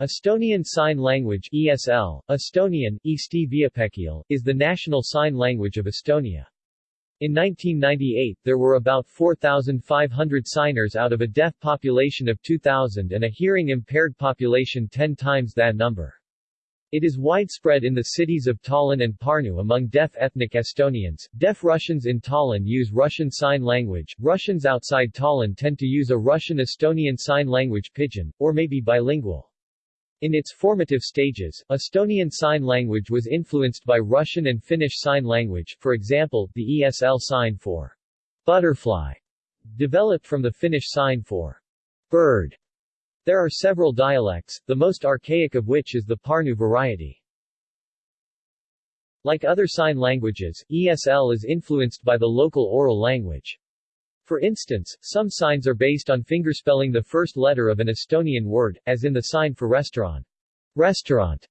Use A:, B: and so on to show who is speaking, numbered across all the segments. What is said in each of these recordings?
A: Estonian Sign Language ESL, Estonian, Eesti is the national sign language of Estonia. In 1998 there were about 4,500 signers out of a deaf population of 2,000 and a hearing-impaired population 10 times that number. It is widespread in the cities of Tallinn and Pärnu among deaf ethnic Estonians. Deaf Russians in Tallinn use Russian Sign Language. Russians outside Tallinn tend to use a Russian-Estonian Sign Language pidgin, or may be bilingual. In its formative stages, Estonian Sign Language was influenced by Russian and Finnish Sign Language, for example, the ESL sign for butterfly, developed from the Finnish sign for bird. There are several dialects, the most archaic of which is the Pärnu variety. Like other sign languages, ESL is influenced by the local oral language. For instance, some signs are based on fingerspelling the first letter of an Estonian word, as in the sign for restaurant. Restaurant.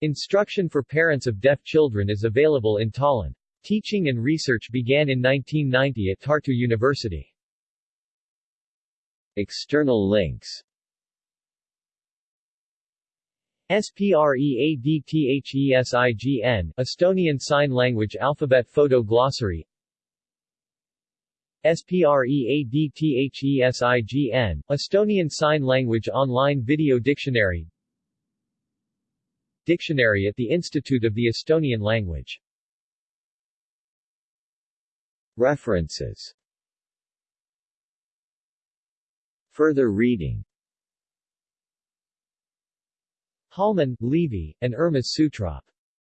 A: Instruction for parents of deaf children is available in Tallinn. Teaching and research began in 1990 at Tartu University. External links SPREADTHESIGN Estonian Sign Language Alphabet Photo Glossary SPREADTHESIGN Estonian Sign Language Online Video Dictionary Dictionary at the Institute of the Estonian Language References Further reading Hollman, Liivi, and Urmas Sutrop.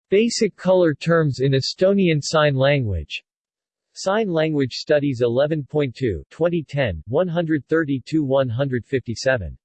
A: Basic Color Terms in Estonian Sign Language. Sign Language Studies 11.2 2010, 132-157.